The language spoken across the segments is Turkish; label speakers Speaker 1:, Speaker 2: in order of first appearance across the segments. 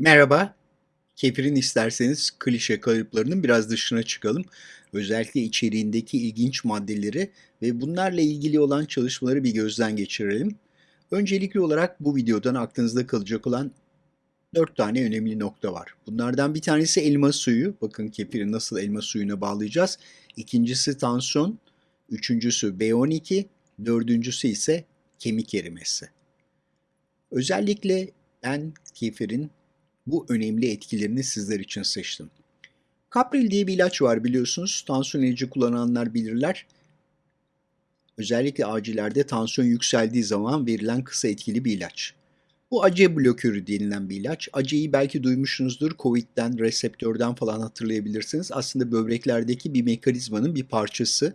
Speaker 1: Merhaba. Kefirin isterseniz klişe kalıplarının biraz dışına çıkalım. Özellikle içeriğindeki ilginç maddeleri ve bunlarla ilgili olan çalışmaları bir gözden geçirelim. Öncelikli olarak bu videodan aklınızda kalacak olan 4 tane önemli nokta var. Bunlardan bir tanesi elma suyu. Bakın kefiri nasıl elma suyuna bağlayacağız. İkincisi tansiyon. Üçüncüsü B12. Dördüncüsü ise kemik erimesi. Özellikle ben kefirin bu önemli etkilerini sizler için seçtim. Kapril diye bir ilaç var biliyorsunuz. Tansiyon ilacı kullananlar bilirler. Özellikle acillerde tansiyon yükseldiği zaman verilen kısa etkili bir ilaç. Bu ACE blokörü denilen bir ilaç. ACE'yi belki duymuşsunuzdur. Covid'den, reseptörden falan hatırlayabilirsiniz. Aslında böbreklerdeki bir mekanizmanın bir parçası.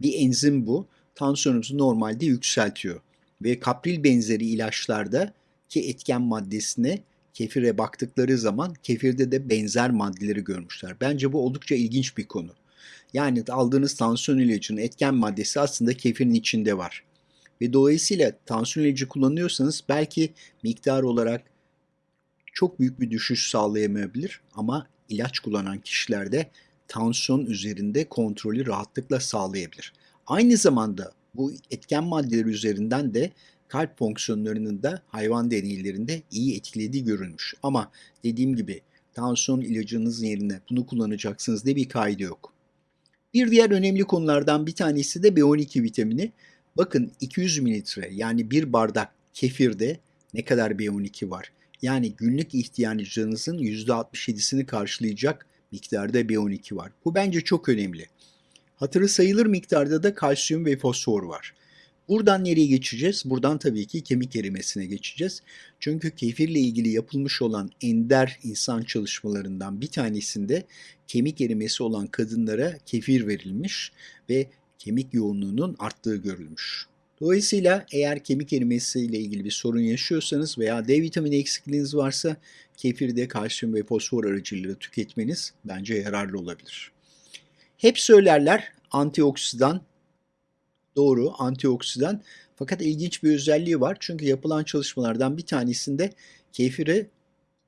Speaker 1: Bir enzim bu. Tansiyonunuzu normalde yükseltiyor. Ve kapril benzeri ilaçlarda ki etken maddesine kefire baktıkları zaman kefirde de benzer maddeleri görmüşler. Bence bu oldukça ilginç bir konu. Yani aldığınız tansiyon ilacının etken maddesi aslında kefirin içinde var. Ve dolayısıyla tansiyon ilacı kullanıyorsanız belki miktar olarak çok büyük bir düşüş sağlayamayabilir ama ilaç kullanan kişilerde tansiyon üzerinde kontrolü rahatlıkla sağlayabilir. Aynı zamanda bu etken maddeler üzerinden de kalp fonksiyonlarının da hayvan deneylerinde iyi etkilediği görülmüş. Ama dediğim gibi tansiyon ilacınız yerine bunu kullanacaksınız diye bir kaydı yok. Bir diğer önemli konulardan bir tanesi de B12 vitamini. Bakın 200 mililitre yani bir bardak kefirde ne kadar B12 var? Yani günlük ihtiyacınızın %67'sini karşılayacak miktarda B12 var. Bu bence çok önemli. Hatırı sayılır miktarda da kalsiyum ve fosfor var. Buradan nereye geçeceğiz? Buradan tabii ki kemik erimesine geçeceğiz. Çünkü kefirle ilgili yapılmış olan ender insan çalışmalarından bir tanesinde kemik erimesi olan kadınlara kefir verilmiş ve kemik yoğunluğunun arttığı görülmüş. Dolayısıyla eğer kemik erimesi ile ilgili bir sorun yaşıyorsanız veya D vitamini eksikliğiniz varsa kefirde kalsiyum ve fosfor aracılığıyla tüketmeniz bence yararlı olabilir. Hep söylerler antioksidan Doğru, antioksidan. Fakat ilginç bir özelliği var. Çünkü yapılan çalışmalardan bir tanesinde kefiri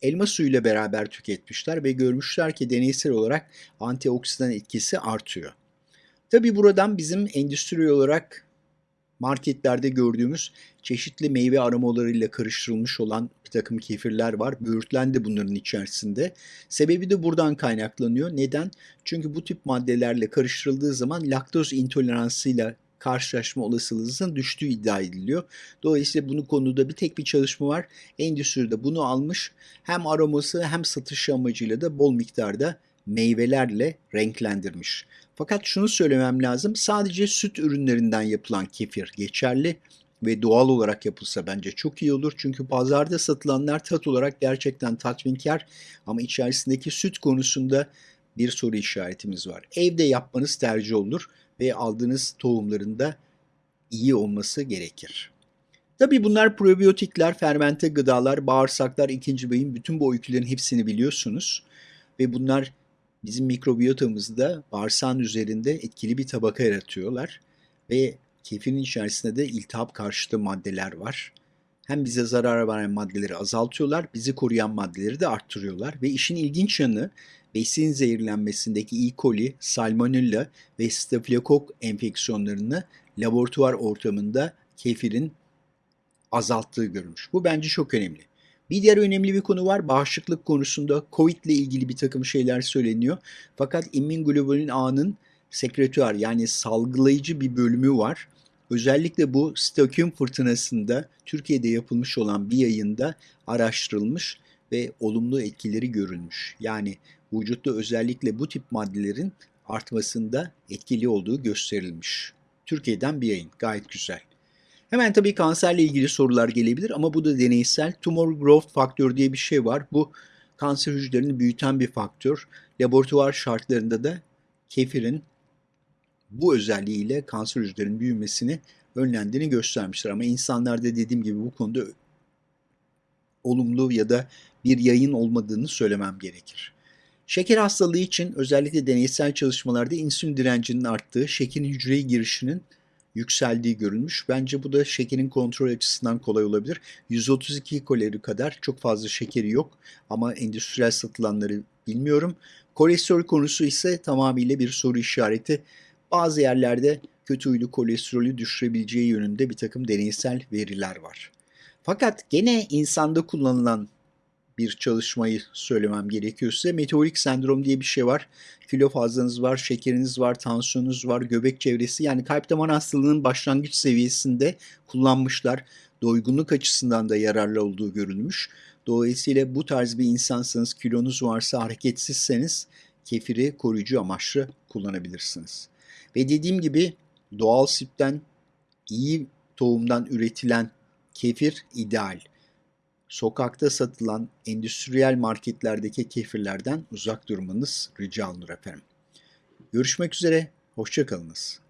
Speaker 1: elma suyuyla beraber tüketmişler ve görmüşler ki deneysel olarak antioksidan etkisi artıyor. Tabi buradan bizim endüstri olarak marketlerde gördüğümüz çeşitli meyve aromalarıyla karıştırılmış olan bir takım kefirler var. Böğürtlen bunların içerisinde. Sebebi de buradan kaynaklanıyor. Neden? Çünkü bu tip maddelerle karıştırıldığı zaman laktoz intoleransıyla karşılaşma olasılığınızın düştüğü iddia ediliyor. Dolayısıyla bunu konuda bir tek bir çalışma var. Endüstride bunu almış. Hem aroması hem satış amacıyla da bol miktarda meyvelerle renklendirmiş. Fakat şunu söylemem lazım. Sadece süt ürünlerinden yapılan kefir geçerli ve doğal olarak yapılsa bence çok iyi olur. Çünkü pazarda satılanlar tat olarak gerçekten tatminkar ama içerisindeki süt konusunda bir soru işaretimiz var. Evde yapmanız tercih olur ve aldığınız tohumların da iyi olması gerekir. Tabii bunlar probiyotikler, fermente gıdalar, bağırsaklar, ikinci beyin bütün bu öykülerin hepsini biliyorsunuz. Ve bunlar bizim mikrobiyotamızda bağırsağın üzerinde etkili bir tabaka yaratıyorlar. Ve kefirin içerisinde de iltihap karşıtı maddeler var. Hem bize zarar veren maddeleri azaltıyorlar, bizi koruyan maddeleri de arttırıyorlar. Ve işin ilginç yanı besin zehirlenmesindeki E. coli, salmonella ve stafilokok enfeksiyonlarını laboratuvar ortamında kefirin azalttığı görülmüş. Bu bence çok önemli. Bir diğer önemli bir konu var. Bağışıklık konusunda COVID ile ilgili bir takım şeyler söyleniyor. Fakat immunoglobulin A'nın sekretüer yani salgılayıcı bir bölümü var. Özellikle bu Stockholm fırtınasında Türkiye'de yapılmış olan bir yayında araştırılmış ve olumlu etkileri görülmüş. Yani vücutta özellikle bu tip maddelerin artmasında etkili olduğu gösterilmiş. Türkiye'den bir yayın. Gayet güzel. Hemen tabii kanserle ilgili sorular gelebilir ama bu da deneysel. Tumor growth faktör diye bir şey var. Bu kanser hücrelerini büyüten bir faktör. Laboratuvar şartlarında da kefirin bu özelliğiyle kanser hücrelerinin büyümesini önlendiğini göstermiştir. Ama insanlarda dediğim gibi bu konuda olumlu ya da bir yayın olmadığını söylemem gerekir. Şeker hastalığı için özellikle deneysel çalışmalarda insülin direncinin arttığı, şekerin hücreye girişinin yükseldiği görülmüş. Bence bu da şekerin kontrol açısından kolay olabilir. 132 kalori kadar çok fazla şekeri yok ama endüstriyel satılanları bilmiyorum. Kolesterol konusu ise tamamıyla bir soru işareti. Bazı yerlerde kötü huylu kolesterolü düşürebileceği yönünde bir takım deneysel veriler var. Fakat gene insanda kullanılan bir çalışmayı söylemem gerekiyor size. Meteorik sendrom diye bir şey var. Kilo fazlanız var, şekeriniz var, tansiyonunuz var, göbek çevresi. Yani kalp damar hastalığının başlangıç seviyesinde kullanmışlar. Doygunluk açısından da yararlı olduğu görülmüş. Dolayısıyla bu tarz bir insansanız, kilonuz varsa, hareketsizseniz kefiri koruyucu amaçlı kullanabilirsiniz. Ve dediğim gibi doğal sütten, iyi tohumdan üretilen kefir ideal sokakta satılan endüstriyel marketlerdeki kefirlerden uzak durmanız rica olunur efendim. Görüşmek üzere, hoşçakalınız.